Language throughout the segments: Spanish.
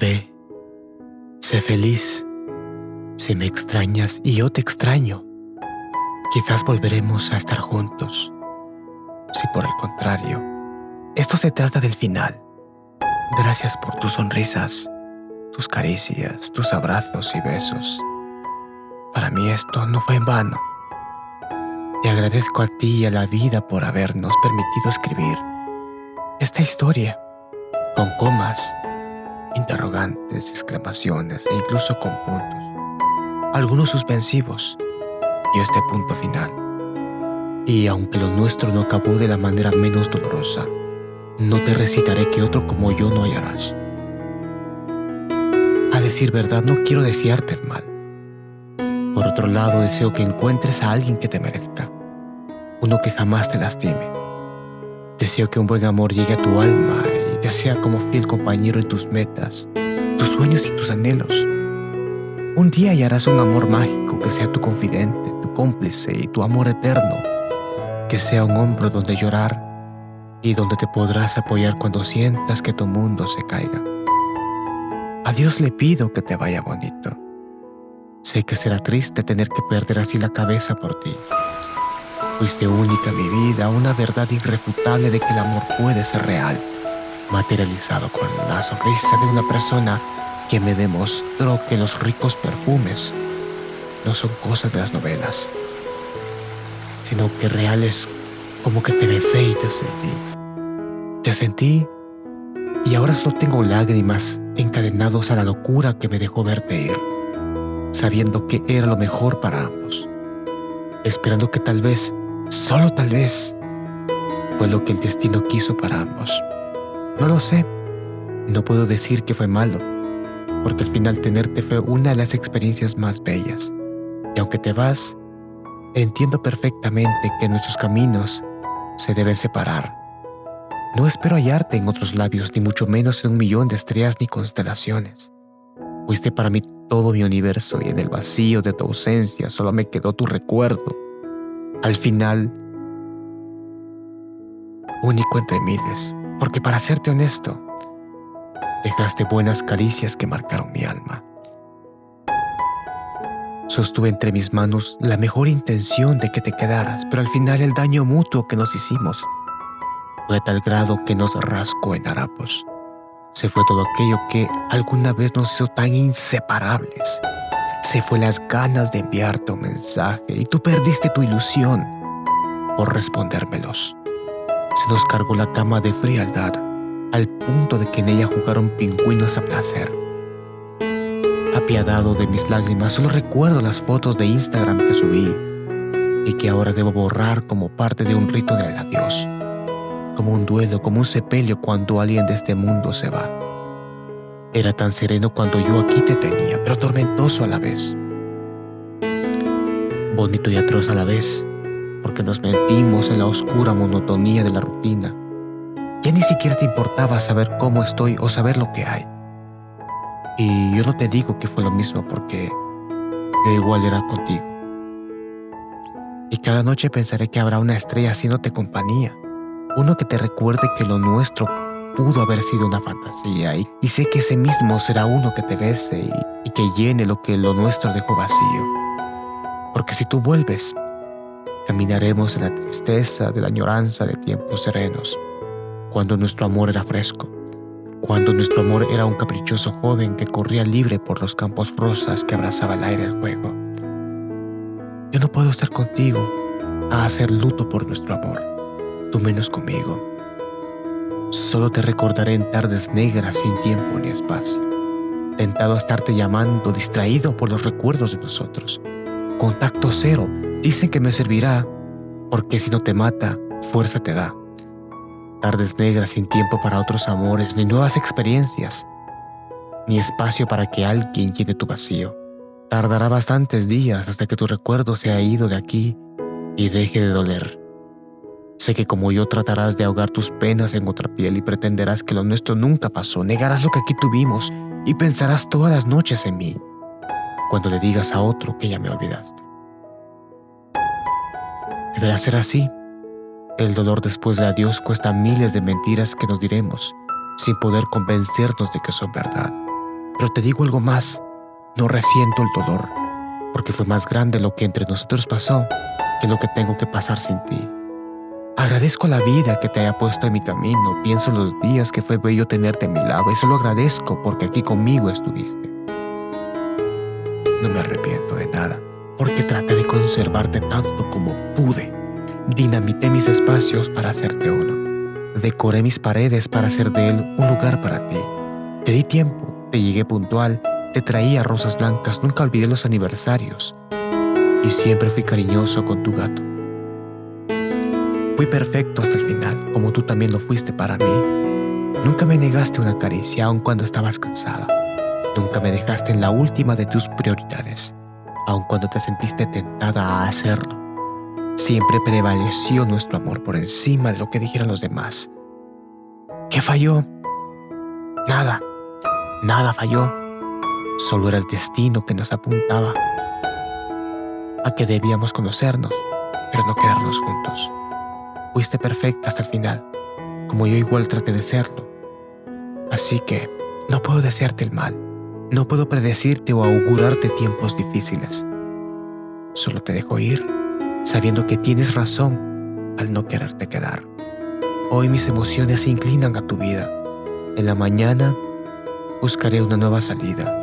Ve, sé feliz. Si me extrañas y yo te extraño, quizás volveremos a estar juntos. Si por el contrario, esto se trata del final. Gracias por tus sonrisas, tus caricias, tus abrazos y besos. Para mí esto no fue en vano. Te agradezco a ti y a la vida por habernos permitido escribir esta historia con comas, interrogantes, exclamaciones e incluso con puntos, algunos suspensivos y este punto final. Y aunque lo nuestro no acabó de la manera menos dolorosa, no te recitaré que otro como yo no hallarás. A decir verdad, no quiero desearte el mal. Por otro lado, deseo que encuentres a alguien que te merezca, uno que jamás te lastime. Deseo que un buen amor llegue a tu alma y te sea como fiel compañero en tus metas, tus sueños y tus anhelos. Un día hallarás un amor mágico que sea tu confidente, tu cómplice y tu amor eterno, que sea un hombro donde llorar y donde te podrás apoyar cuando sientas que tu mundo se caiga. A Dios le pido que te vaya bonito. Sé que será triste tener que perder así la cabeza por ti. Fuiste única mi vida, una verdad irrefutable de que el amor puede ser real, materializado con la sonrisa de una persona que me demostró que los ricos perfumes no son cosas de las novelas, sino que reales como que te besé y te sentí. Te sentí y ahora solo tengo lágrimas encadenados a la locura que me dejó verte ir, sabiendo que era lo mejor para ambos, esperando que tal vez, solo tal vez, fue lo que el destino quiso para ambos. No lo sé, no puedo decir que fue malo, porque al final tenerte fue una de las experiencias más bellas. Y aunque te vas, entiendo perfectamente que nuestros caminos se deben separar no espero hallarte en otros labios, ni mucho menos en un millón de estrellas ni constelaciones. Fuiste para mí todo mi universo y en el vacío de tu ausencia solo me quedó tu recuerdo. Al final, único entre miles, porque para serte honesto, dejaste buenas caricias que marcaron mi alma. Sostuve entre mis manos la mejor intención de que te quedaras, pero al final el daño mutuo que nos hicimos fue a tal grado que nos rascó en harapos. Se fue todo aquello que alguna vez nos hizo tan inseparables. Se fue las ganas de enviarte un mensaje y tú perdiste tu ilusión por respondérmelos. Se nos cargó la cama de frialdad al punto de que en ella jugaron pingüinos a placer. Apiadado de mis lágrimas, solo recuerdo las fotos de Instagram que subí y que ahora debo borrar como parte de un rito del adiós como un duelo, como un sepelio cuando alguien de este mundo se va. Era tan sereno cuando yo aquí te tenía, pero tormentoso a la vez. Bonito y atroz a la vez, porque nos mentimos en la oscura monotonía de la rutina. Ya ni siquiera te importaba saber cómo estoy o saber lo que hay. Y yo no te digo que fue lo mismo porque yo igual era contigo. Y cada noche pensaré que habrá una estrella haciéndote compañía uno que te recuerde que lo nuestro pudo haber sido una fantasía y, sé que ese mismo será uno que te bese y, y que llene lo que lo nuestro dejó vacío. Porque si tú vuelves, caminaremos en la tristeza de la añoranza de tiempos serenos, cuando nuestro amor era fresco, cuando nuestro amor era un caprichoso joven que corría libre por los campos rosas que abrazaba el aire del juego. Yo no puedo estar contigo a hacer luto por nuestro amor tú menos conmigo. Solo te recordaré en tardes negras sin tiempo ni espacio, tentado a estarte llamando, distraído por los recuerdos de nosotros. Contacto cero, dicen que me servirá, porque si no te mata, fuerza te da. Tardes negras sin tiempo para otros amores, ni nuevas experiencias, ni espacio para que alguien llene tu vacío. Tardará bastantes días hasta que tu recuerdo se haya ido de aquí y deje de doler. Sé que como yo tratarás de ahogar tus penas en otra piel y pretenderás que lo nuestro nunca pasó, negarás lo que aquí tuvimos y pensarás todas las noches en mí cuando le digas a otro que ya me olvidaste. Deberá ser así. El dolor después de adiós cuesta miles de mentiras que nos diremos sin poder convencernos de que son verdad. Pero te digo algo más, no resiento el dolor, porque fue más grande lo que entre nosotros pasó que lo que tengo que pasar sin ti. Agradezco la vida que te haya puesto en mi camino, pienso en los días que fue bello tenerte a mi lado y solo agradezco porque aquí conmigo estuviste. No me arrepiento de nada, porque traté de conservarte tanto como pude. Dinamité mis espacios para hacerte uno. Decoré mis paredes para hacer de él un lugar para ti. Te di tiempo, te llegué puntual, te traía rosas blancas, nunca olvidé los aniversarios. Y siempre fui cariñoso con tu gato. Fui perfecto hasta el final, como tú también lo fuiste para mí. Nunca me negaste una caricia aun cuando estabas cansada. Nunca me dejaste en la última de tus prioridades, aun cuando te sentiste tentada a hacerlo. Siempre prevaleció nuestro amor por encima de lo que dijeran los demás. ¿Qué falló? Nada, nada falló. Solo era el destino que nos apuntaba a que debíamos conocernos, pero no quedarnos juntos. Fuiste perfecta hasta el final, como yo igual traté de serlo. Así que no puedo desearte el mal, no puedo predecirte o augurarte tiempos difíciles. Solo te dejo ir, sabiendo que tienes razón al no quererte quedar. Hoy mis emociones se inclinan a tu vida. En la mañana buscaré una nueva salida.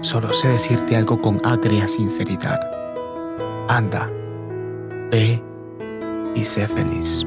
Solo sé decirte algo con agria sinceridad. Anda, ve y sé feliz.